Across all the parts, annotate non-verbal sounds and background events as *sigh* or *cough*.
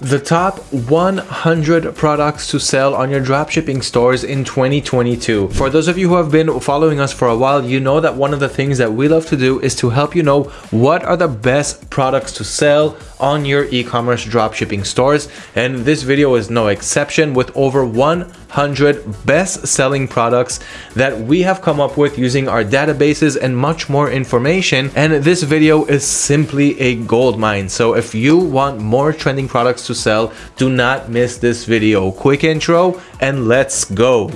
The top 100 products to sell on your dropshipping stores in 2022. For those of you who have been following us for a while, you know that one of the things that we love to do is to help you know what are the best products to sell on your e-commerce dropshipping stores. And this video is no exception with over 100 best-selling products that we have come up with using our databases and much more information. And this video is simply a gold mine. So if you want more trending products to sell, do not miss this video. Quick intro and let's go.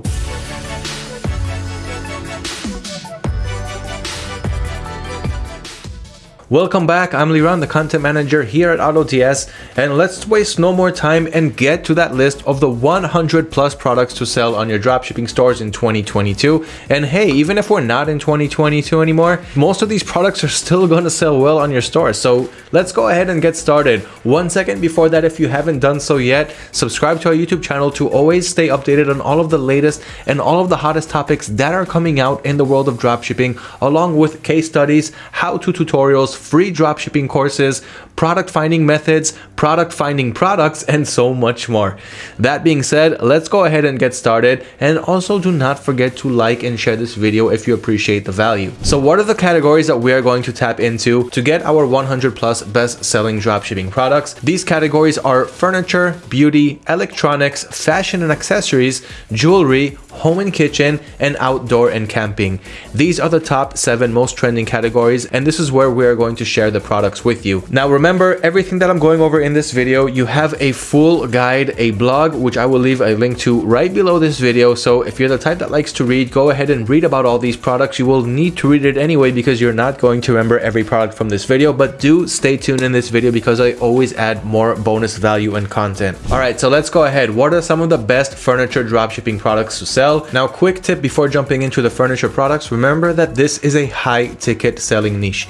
Welcome back, I'm Liran, the content manager here at AutoDS, and let's waste no more time and get to that list of the 100 plus products to sell on your dropshipping stores in 2022. And hey, even if we're not in 2022 anymore, most of these products are still *laughs* going to sell well on your store. So let's go ahead and get started. One second before that, if you haven't done so yet, subscribe to our YouTube channel to always stay updated on all of the latest and all of the hottest topics that are coming out in the world of dropshipping, along with case studies, how-to tutorials, free dropshipping courses, product finding methods, product finding products, and so much more. That being said, let's go ahead and get started. And also do not forget to like and share this video if you appreciate the value. So what are the categories that we are going to tap into to get our 100 plus best selling dropshipping products? These categories are furniture, beauty, electronics, fashion and accessories, jewelry, home and kitchen, and outdoor and camping. These are the top seven most trending categories, and this is where we are going to share the products with you. Now, remember everything that I'm going over in this video, you have a full guide, a blog, which I will leave a link to right below this video. So if you're the type that likes to read, go ahead and read about all these products. You will need to read it anyway because you're not going to remember every product from this video, but do stay tuned in this video because I always add more bonus value and content. All right, so let's go ahead. What are some of the best furniture dropshipping products to sell? Now, quick tip before jumping into the furniture products, remember that this is a high ticket selling niche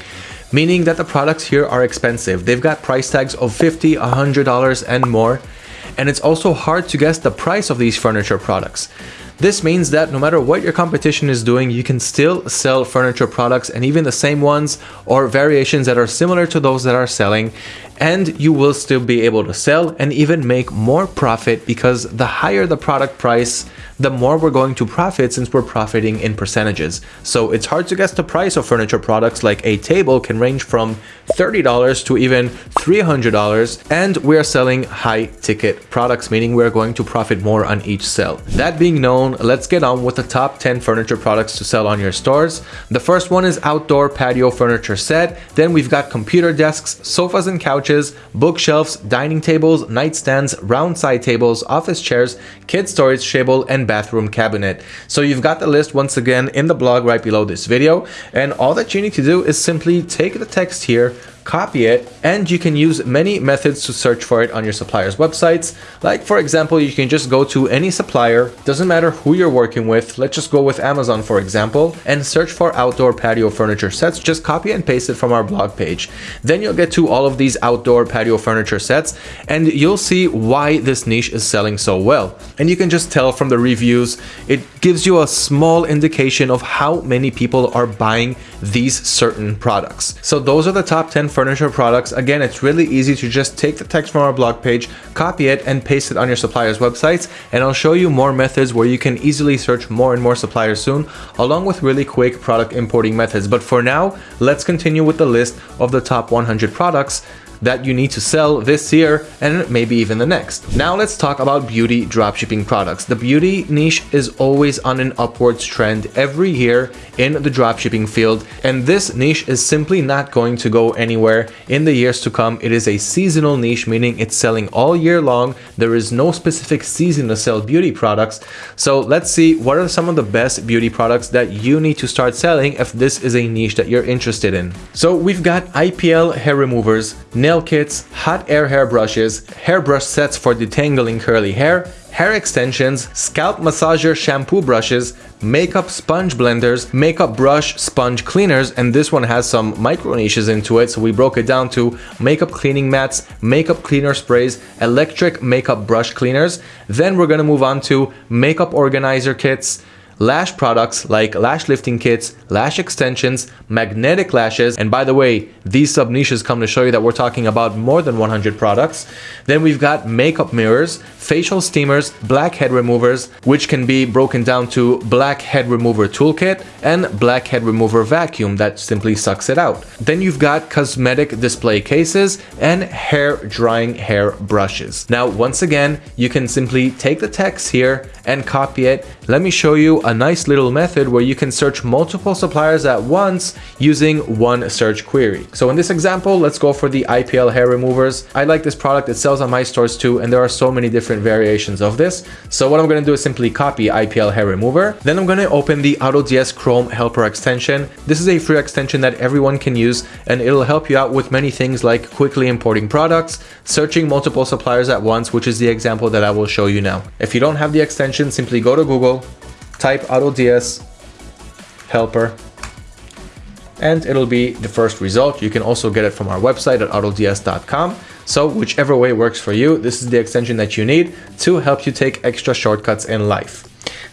meaning that the products here are expensive. They've got price tags of $50, $100 and more. And it's also hard to guess the price of these furniture products. This means that no matter what your competition is doing, you can still sell furniture products and even the same ones or variations that are similar to those that are selling and you will still be able to sell and even make more profit because the higher the product price, the more we're going to profit since we're profiting in percentages. So it's hard to guess the price of furniture products like a table can range from $30 to even $300 and we are selling high ticket products meaning we're going to profit more on each sale. That being known, let's get on with the top 10 furniture products to sell on your stores. The first one is outdoor patio furniture set. Then we've got computer desks, sofas and couches bookshelves, dining tables, nightstands, round side tables, office chairs, kid storage table, and bathroom cabinet. So you've got the list once again in the blog right below this video. And all that you need to do is simply take the text here, copy it, and you can use many methods to search for it on your supplier's websites. Like for example, you can just go to any supplier, doesn't matter who you're working with, let's just go with Amazon for example, and search for outdoor patio furniture sets, just copy and paste it from our blog page. Then you'll get to all of these outdoor patio furniture sets, and you'll see why this niche is selling so well. And you can just tell from the reviews, it gives you a small indication of how many people are buying these certain products. So those are the top 10 furniture products. Again, it's really easy to just take the text from our blog page, copy it and paste it on your supplier's websites. And I'll show you more methods where you can easily search more and more suppliers soon, along with really quick product importing methods. But for now, let's continue with the list of the top 100 products that you need to sell this year and maybe even the next. Now let's talk about beauty dropshipping products. The beauty niche is always on an upwards trend every year in the dropshipping field and this niche is simply not going to go anywhere in the years to come. It is a seasonal niche meaning it's selling all year long. There is no specific season to sell beauty products. So let's see what are some of the best beauty products that you need to start selling if this is a niche that you're interested in. So we've got IPL hair removers, nail kits, hot air hair brushes, hairbrush sets for detangling curly hair, hair extensions, scalp massager shampoo brushes, makeup sponge blenders, makeup brush sponge cleaners, and this one has some micro niches into it, so we broke it down to makeup cleaning mats, makeup cleaner sprays, electric makeup brush cleaners. Then we're gonna move on to makeup organizer kits, lash products like lash lifting kits, lash extensions, magnetic lashes, and by the way, these sub niches come to show you that we're talking about more than 100 products. Then we've got makeup mirrors, facial steamers, blackhead removers, which can be broken down to blackhead remover toolkit and blackhead remover vacuum that simply sucks it out. Then you've got cosmetic display cases and hair drying hair brushes. Now, once again, you can simply take the text here and copy it. Let me show you a nice little method where you can search multiple suppliers at once using one search query. So in this example, let's go for the IPL hair removers. I like this product, it sells on my stores too, and there are so many different variations of this. So what I'm going to do is simply copy IPL hair remover. Then I'm going to open the AutoDS Chrome Helper extension. This is a free extension that everyone can use, and it'll help you out with many things like quickly importing products, searching multiple suppliers at once, which is the example that I will show you now. If you don't have the extension, simply go to Google, type AutoDS helper and it'll be the first result. You can also get it from our website at autods.com. So whichever way works for you, this is the extension that you need to help you take extra shortcuts in life.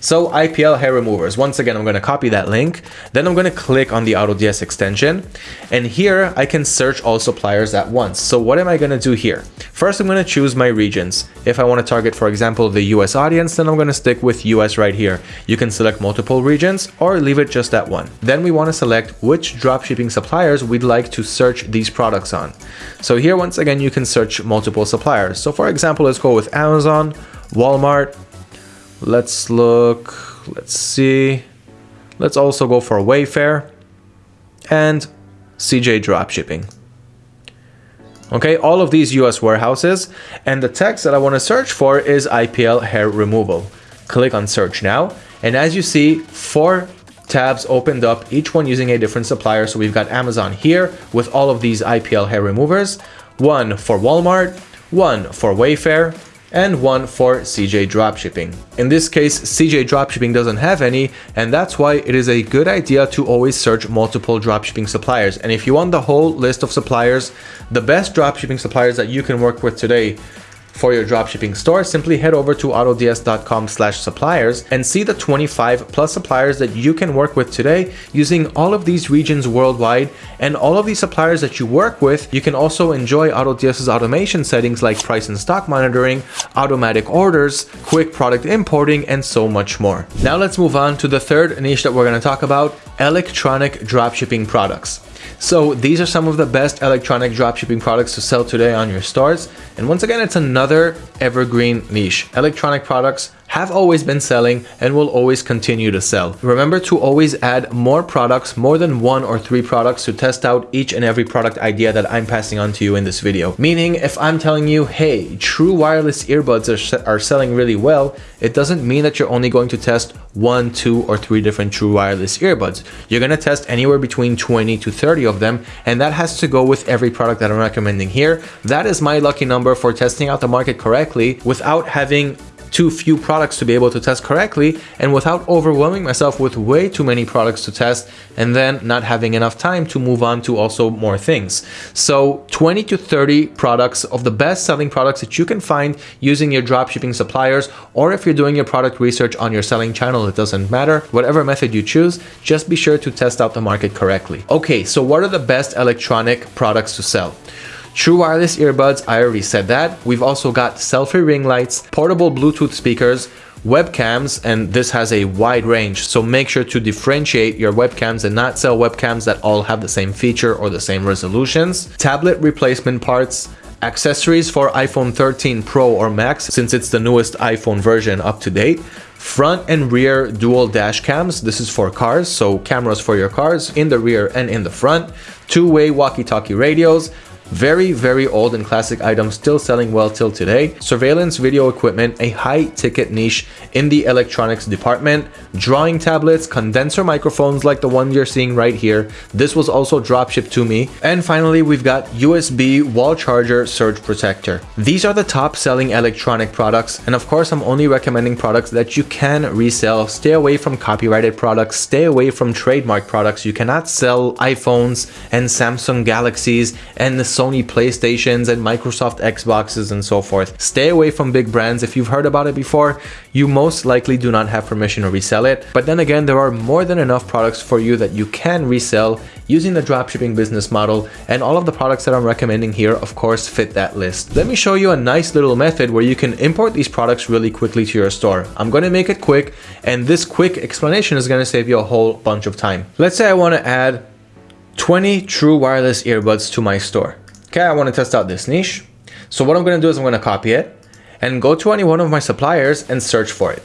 So IPL hair removers, once again, I'm going to copy that link. Then I'm going to click on the AutoDS extension. And here I can search all suppliers at once. So what am I going to do here? First, I'm going to choose my regions. If I want to target, for example, the US audience, then I'm going to stick with US right here. You can select multiple regions or leave it just at one. Then we want to select which dropshipping suppliers we'd like to search these products on. So here, once again, you can search multiple suppliers. So for example, let's go with Amazon, Walmart, Let's look, let's see. Let's also go for Wayfair and CJ Dropshipping. Okay, all of these US warehouses and the text that I want to search for is IPL hair removal. Click on search now and as you see, four tabs opened up, each one using a different supplier. So we've got Amazon here with all of these IPL hair removers, one for Walmart, one for Wayfair, and one for CJ Dropshipping. In this case, CJ Dropshipping doesn't have any, and that's why it is a good idea to always search multiple dropshipping suppliers. And if you want the whole list of suppliers, the best dropshipping suppliers that you can work with today for your dropshipping store, simply head over to autods.com slash suppliers and see the 25 plus suppliers that you can work with today using all of these regions worldwide and all of these suppliers that you work with, you can also enjoy AutoDS's automation settings like price and stock monitoring, automatic orders, quick product importing, and so much more. Now let's move on to the third niche that we're going to talk about, electronic dropshipping products. So these are some of the best electronic dropshipping products to sell today on your stores. And once again, it's another evergreen niche. Electronic products have always been selling and will always continue to sell. Remember to always add more products, more than one or three products to test out each and every product idea that I'm passing on to you in this video. Meaning if I'm telling you, hey, true wireless earbuds are, are selling really well, it doesn't mean that you're only going to test one, two, or three different true wireless earbuds. You're going to test anywhere between 20 to 30 of them, and that has to go with every product that I'm recommending here. That is my lucky number for testing out the market correctly without having too few products to be able to test correctly and without overwhelming myself with way too many products to test and then not having enough time to move on to also more things. So 20 to 30 products of the best selling products that you can find using your dropshipping suppliers or if you're doing your product research on your selling channel, it doesn't matter. Whatever method you choose, just be sure to test out the market correctly. Okay, so what are the best electronic products to sell? True wireless earbuds, I already said that. We've also got selfie ring lights, portable Bluetooth speakers, webcams, and this has a wide range. So make sure to differentiate your webcams and not sell webcams that all have the same feature or the same resolutions. Tablet replacement parts, accessories for iPhone 13 Pro or Max since it's the newest iPhone version up to date. Front and rear dual dash cams. This is for cars, so cameras for your cars in the rear and in the front. Two-way walkie-talkie radios, very, very old and classic items still selling well till today. Surveillance video equipment, a high ticket niche in the electronics department. Drawing tablets, condenser microphones like the one you're seeing right here. This was also dropshipped to me. And finally, we've got USB wall charger surge protector. These are the top selling electronic products. And of course, I'm only recommending products that you can resell. Stay away from copyrighted products. Stay away from trademark products. You cannot sell iPhones and Samsung Galaxies and Sony PlayStations and Microsoft Xboxes and so forth. Stay away from big brands. If you've heard about it before, you most likely do not have permission to resell it. But then again, there are more than enough products for you that you can resell using the dropshipping business model and all of the products that I'm recommending here of course fit that list. Let me show you a nice little method where you can import these products really quickly to your store. I'm going to make it quick and this quick explanation is going to save you a whole bunch of time. Let's say I want to add 20 true wireless earbuds to my store. Okay, I want to test out this niche. So what I'm going to do is I'm going to copy it and go to any one of my suppliers and search for it.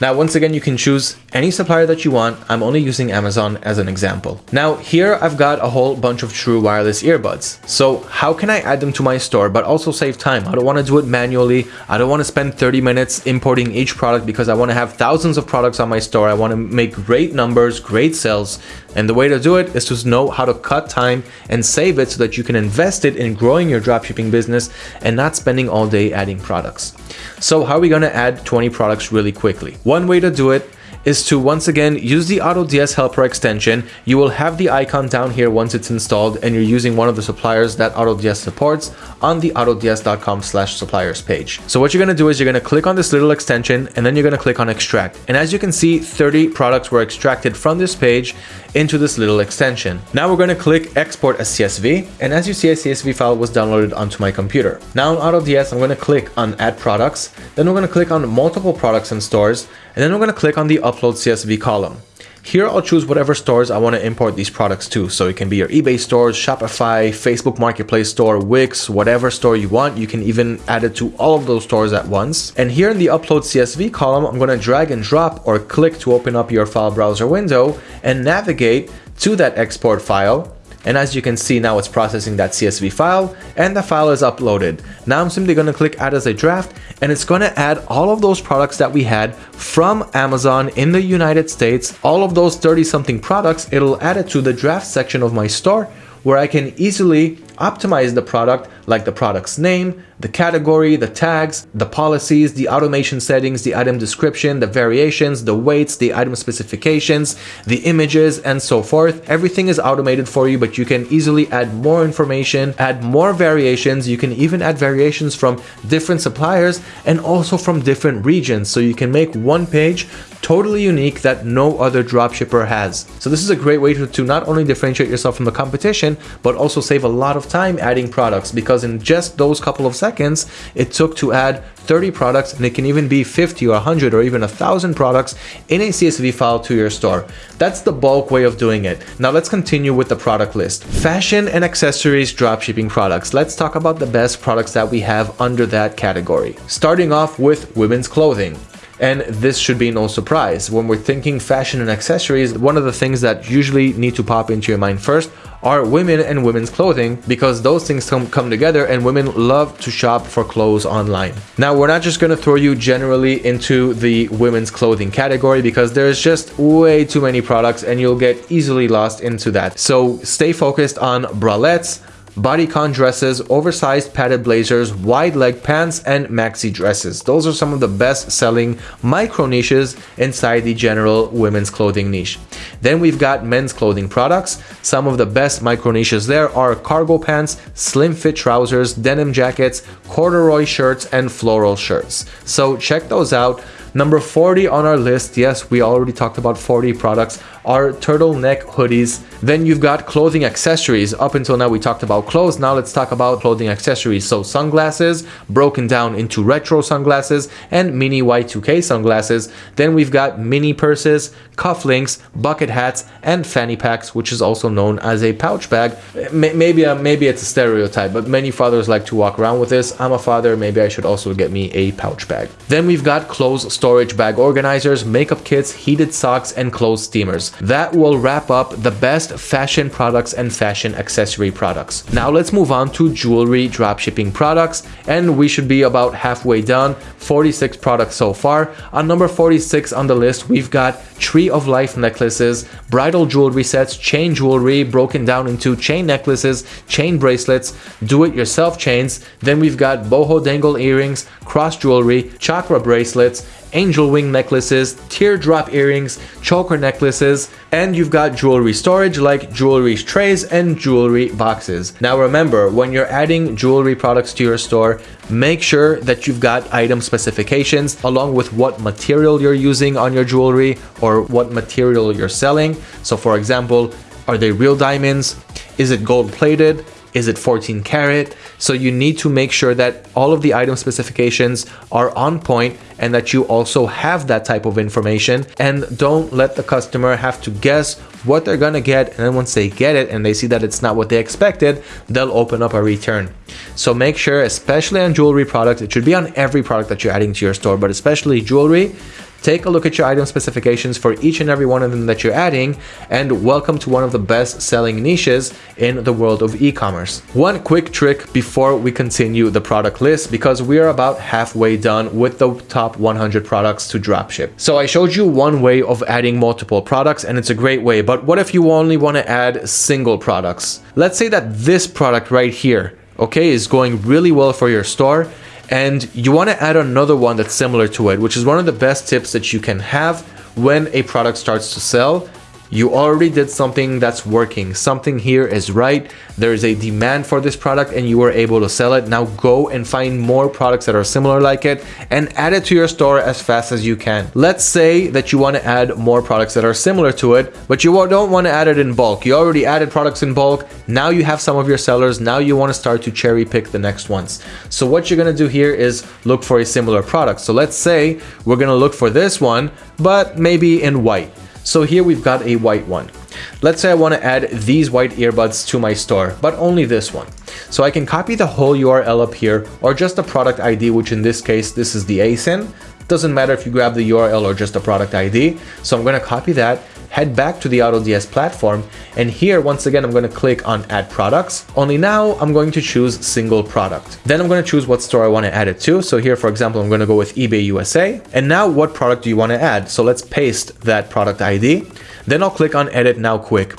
Now, once again, you can choose any supplier that you want. I'm only using Amazon as an example. Now, here I've got a whole bunch of true wireless earbuds. So how can I add them to my store, but also save time? I don't want to do it manually. I don't want to spend 30 minutes importing each product because I want to have thousands of products on my store. I want to make great numbers, great sales. And the way to do it is to know how to cut time and save it so that you can invest it in growing your dropshipping business and not spending all day adding products. So how are we going to add 20 products really quickly? One way to do it is to once again use the AutoDS helper extension. You will have the icon down here once it's installed and you're using one of the suppliers that AutoDS supports on the autods.com slash suppliers page. So what you're going to do is you're going to click on this little extension and then you're going to click on extract. And as you can see, 30 products were extracted from this page into this little extension. Now we're going to click export as CSV. And as you see, a CSV file was downloaded onto my computer. Now on AutoDS, I'm going to click on add products. Then we're going to click on multiple products and stores. And then we're going to click on the upload CSV column. Here I'll choose whatever stores I want to import these products to. So it can be your eBay stores, Shopify, Facebook Marketplace store, Wix, whatever store you want. You can even add it to all of those stores at once. And here in the upload CSV column, I'm going to drag and drop or click to open up your file browser window and navigate to that export file and as you can see now it's processing that CSV file and the file is uploaded. Now I'm simply going to click add as a draft and it's going to add all of those products that we had from Amazon in the United States. All of those 30 something products, it'll add it to the draft section of my store where I can easily optimize the product like the product's name, the category, the tags, the policies, the automation settings, the item description, the variations, the weights, the item specifications, the images, and so forth. Everything is automated for you, but you can easily add more information, add more variations. You can even add variations from different suppliers and also from different regions. So you can make one page totally unique that no other dropshipper has. So this is a great way to, to not only differentiate yourself from the competition, but also save a lot of time adding products because in just those couple of seconds, it took to add 30 products and it can even be 50 or 100 or even a thousand products in a CSV file to your store. That's the bulk way of doing it. Now let's continue with the product list. Fashion and accessories dropshipping products. Let's talk about the best products that we have under that category. Starting off with women's clothing. And this should be no surprise. When we're thinking fashion and accessories, one of the things that usually need to pop into your mind first are women and women's clothing because those things come, come together and women love to shop for clothes online. Now, we're not just going to throw you generally into the women's clothing category because there's just way too many products and you'll get easily lost into that. So stay focused on bralettes, bodycon dresses, oversized padded blazers, wide leg pants, and maxi dresses. Those are some of the best selling micro niches inside the general women's clothing niche. Then we've got men's clothing products. Some of the best micro niches there are cargo pants, slim fit trousers, denim jackets, corduroy shirts, and floral shirts. So check those out. Number 40 on our list, yes, we already talked about 40 products, are turtleneck hoodies. Then you've got clothing accessories. Up until now, we talked about clothes. Now let's talk about clothing accessories. So sunglasses, broken down into retro sunglasses and mini Y2K sunglasses. Then we've got mini purses, cufflinks, bucket hats, and fanny packs, which is also known as a pouch bag. Maybe, uh, maybe it's a stereotype, but many fathers like to walk around with this. I'm a father, maybe I should also get me a pouch bag. Then we've got clothes storage bag organizers, makeup kits, heated socks, and clothes steamers. That will wrap up the best fashion products and fashion accessory products. Now let's move on to jewelry dropshipping products, and we should be about halfway done. 46 products so far. On number 46 on the list, we've got Tree of Life necklaces, bridal jewelry sets, chain jewelry broken down into chain necklaces, chain bracelets, do-it-yourself chains. Then we've got boho dangle earrings, cross jewelry, chakra bracelets, angel wing necklaces, teardrop earrings, choker necklaces, and you've got jewelry storage like jewelry trays and jewelry boxes. Now remember, when you're adding jewelry products to your store, make sure that you've got item specifications along with what material you're using on your jewelry or what material you're selling. So for example, are they real diamonds? Is it gold plated? Is it 14 karat? So you need to make sure that all of the item specifications are on point and that you also have that type of information. And don't let the customer have to guess what they're gonna get. And then once they get it and they see that it's not what they expected they'll open up a return. So make sure especially on jewelry products it should be on every product that you're adding to your store but especially jewelry Take a look at your item specifications for each and every one of them that you're adding and welcome to one of the best selling niches in the world of e-commerce. One quick trick before we continue the product list because we are about halfway done with the top 100 products to dropship. So I showed you one way of adding multiple products and it's a great way, but what if you only want to add single products? Let's say that this product right here okay, is going really well for your store and you want to add another one that's similar to it, which is one of the best tips that you can have when a product starts to sell you already did something that's working. Something here is right. There is a demand for this product and you were able to sell it. Now go and find more products that are similar like it and add it to your store as fast as you can. Let's say that you want to add more products that are similar to it, but you don't want to add it in bulk. You already added products in bulk. Now you have some of your sellers. Now you want to start to cherry pick the next ones. So what you're going to do here is look for a similar product. So let's say we're going to look for this one, but maybe in white. So here we've got a white one. Let's say I want to add these white earbuds to my store, but only this one. So I can copy the whole URL up here or just the product ID, which in this case, this is the ASIN. Doesn't matter if you grab the URL or just the product ID. So I'm going to copy that head back to the AutoDS platform. And here, once again, I'm going to click on add products. Only now I'm going to choose single product. Then I'm going to choose what store I want to add it to. So here, for example, I'm going to go with eBay USA. And now what product do you want to add? So let's paste that product ID. Then I'll click on edit now quick.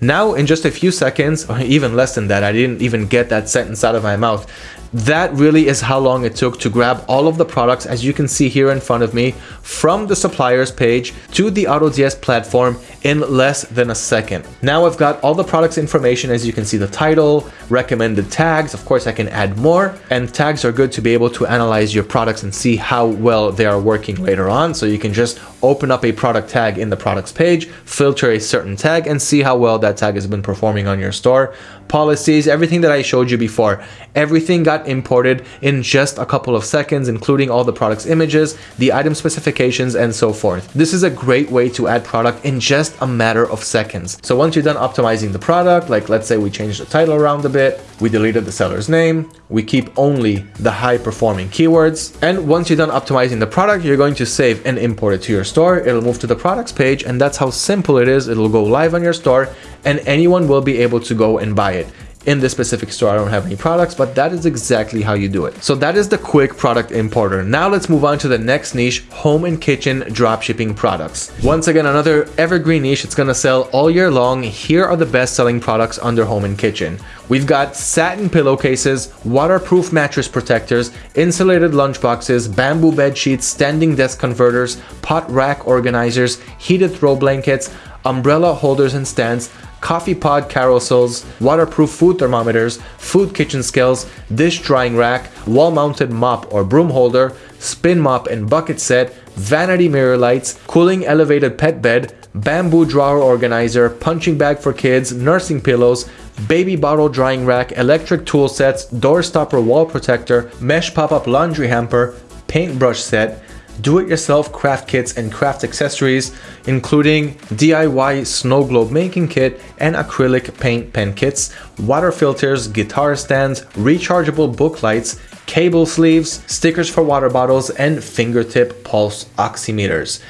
Now, in just a few seconds, or even less than that, I didn't even get that sentence out of my mouth that really is how long it took to grab all of the products as you can see here in front of me from the suppliers page to the AutoDS platform in less than a second. Now I've got all the products information as you can see the title, recommended tags, of course I can add more and tags are good to be able to analyze your products and see how well they are working later on. So you can just open up a product tag in the products page, filter a certain tag and see how well that tag has been performing on your store. Policies, everything that I showed you before, everything got imported in just a couple of seconds, including all the products images, the item specifications, and so forth. This is a great way to add product in just a matter of seconds. So once you're done optimizing the product, like let's say we change the title around a bit, we deleted the seller's name, we keep only the high performing keywords. And once you're done optimizing the product, you're going to save and import it to your store. It'll move to the products page and that's how simple it is. It'll go live on your store and anyone will be able to go and buy it in this specific store I don't have any products but that is exactly how you do it. So that is the quick product importer. Now let's move on to the next niche home and kitchen dropshipping products. Once again another evergreen niche. It's gonna sell all year long. Here are the best selling products under home and kitchen. We've got satin pillowcases waterproof mattress protectors insulated lunchboxes bamboo bed sheets standing desk converters pot rack organizers heated throw blankets umbrella holders and stands coffee pod carousels, waterproof food thermometers, food kitchen scales, dish drying rack, wall-mounted mop or broom holder, spin mop and bucket set, vanity mirror lights, cooling elevated pet bed, bamboo drawer organizer, punching bag for kids, nursing pillows, baby bottle drying rack, electric tool sets, door stopper wall protector, mesh pop-up laundry hamper, paintbrush set, do-it-yourself craft kits and craft accessories, including DIY snow globe making kit and acrylic paint pen kits, water filters, guitar stands, rechargeable book lights, cable sleeves, stickers for water bottles, and fingertip pulse oximeters.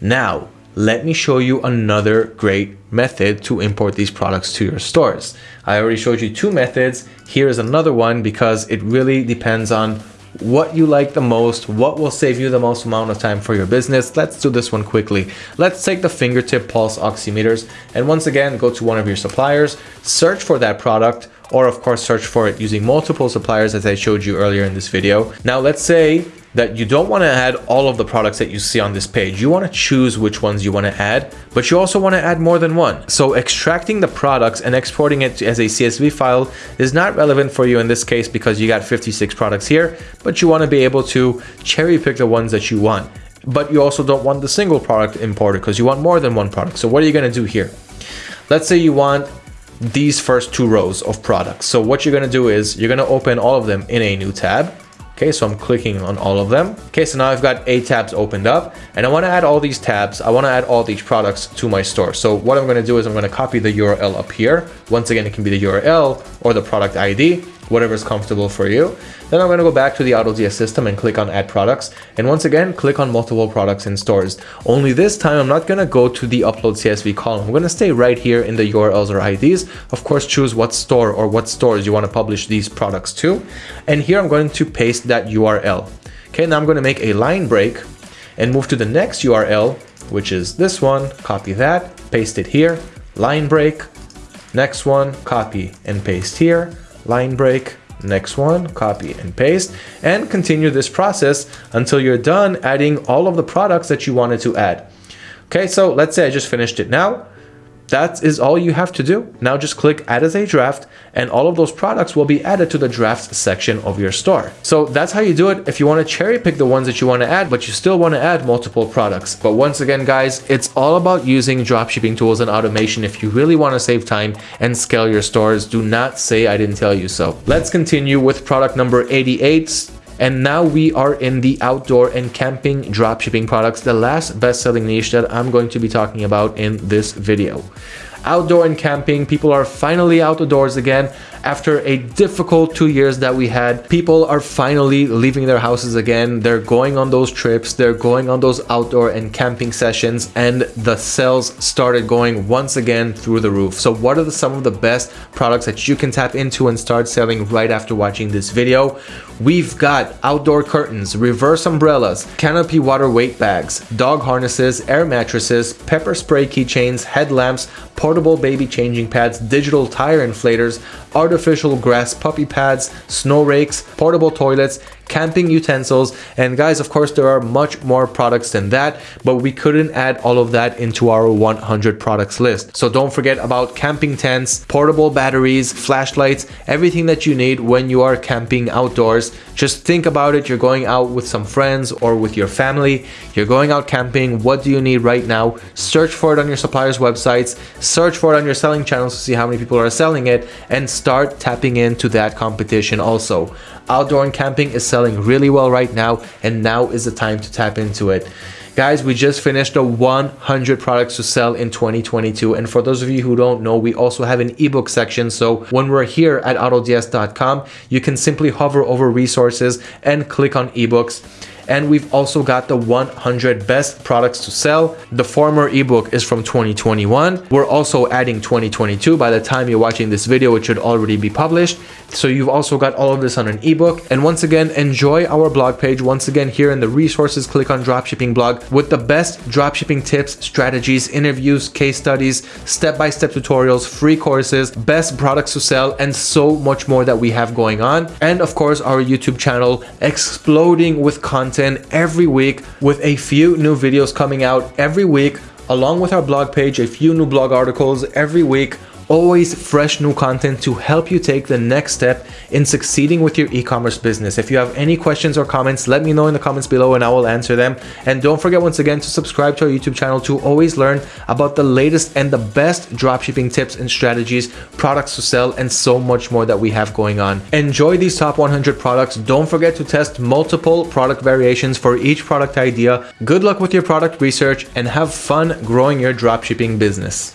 Now, let me show you another great method to import these products to your stores. I already showed you two methods. Here is another one because it really depends on what you like the most, what will save you the most amount of time for your business. Let's do this one quickly. Let's take the fingertip pulse oximeters and once again, go to one of your suppliers, search for that product, or of course search for it using multiple suppliers as I showed you earlier in this video. Now let's say that you don't want to add all of the products that you see on this page. You want to choose which ones you want to add, but you also want to add more than one. So extracting the products and exporting it as a CSV file is not relevant for you in this case because you got 56 products here, but you want to be able to cherry pick the ones that you want. But you also don't want the single product imported because you want more than one product. So what are you going to do here? Let's say you want these first two rows of products. So what you're going to do is you're going to open all of them in a new tab Okay, so I'm clicking on all of them. Okay, so now I've got eight tabs opened up and I want to add all these tabs. I want to add all these products to my store. So what I'm going to do is I'm going to copy the URL up here. Once again, it can be the URL or the product ID whatever is comfortable for you. Then I'm going to go back to the AutoDS system and click on add products. And once again, click on multiple products in stores. Only this time, I'm not going to go to the upload CSV column. I'm going to stay right here in the URLs or IDs. Of course, choose what store or what stores you want to publish these products to. And here I'm going to paste that URL. Okay, now I'm going to make a line break and move to the next URL, which is this one, copy that, paste it here, line break, next one, copy and paste here, line break, next one, copy and paste, and continue this process until you're done adding all of the products that you wanted to add. Okay, so let's say I just finished it now. That is all you have to do. Now just click add as a draft and all of those products will be added to the drafts section of your store. So that's how you do it if you want to cherry pick the ones that you want to add, but you still want to add multiple products. But once again, guys, it's all about using dropshipping tools and automation if you really want to save time and scale your stores. Do not say I didn't tell you so. Let's continue with product number 88 and now we are in the outdoor and camping dropshipping products, the last best-selling niche that I'm going to be talking about in this video outdoor and camping. People are finally out the doors again after a difficult two years that we had. People are finally leaving their houses again. They're going on those trips. They're going on those outdoor and camping sessions and the sales started going once again through the roof. So what are the, some of the best products that you can tap into and start selling right after watching this video? We've got outdoor curtains, reverse umbrellas, canopy water weight bags, dog harnesses, air mattresses, pepper spray keychains, headlamps, portable baby changing pads, digital tire inflators, artificial grass puppy pads, snow rakes, portable toilets, camping utensils, and guys, of course, there are much more products than that, but we couldn't add all of that into our 100 products list. So don't forget about camping tents, portable batteries, flashlights, everything that you need when you are camping outdoors. Just think about it. You're going out with some friends or with your family. You're going out camping. What do you need right now? Search for it on your suppliers' websites. Search for it on your selling channels to see how many people are selling it and start tapping into that competition also. Outdoor and camping is selling really well right now and now is the time to tap into it. Guys, we just finished the 100 products to sell in 2022. And for those of you who don't know, we also have an ebook section. So when we're here at autods.com, you can simply hover over resources and click on ebooks and we've also got the 100 best products to sell. The former ebook is from 2021. We're also adding 2022. By the time you're watching this video, it should already be published. So you've also got all of this on an ebook. And once again, enjoy our blog page. Once again, here in the resources, click on dropshipping blog with the best dropshipping tips, strategies, interviews, case studies, step-by-step -step tutorials, free courses, best products to sell, and so much more that we have going on. And of course, our YouTube channel exploding with content every week with a few new videos coming out every week along with our blog page, a few new blog articles every week always fresh new content to help you take the next step in succeeding with your e-commerce business. If you have any questions or comments, let me know in the comments below and I will answer them. And don't forget once again to subscribe to our YouTube channel to always learn about the latest and the best dropshipping tips and strategies, products to sell, and so much more that we have going on. Enjoy these top 100 products. Don't forget to test multiple product variations for each product idea. Good luck with your product research and have fun growing your dropshipping business.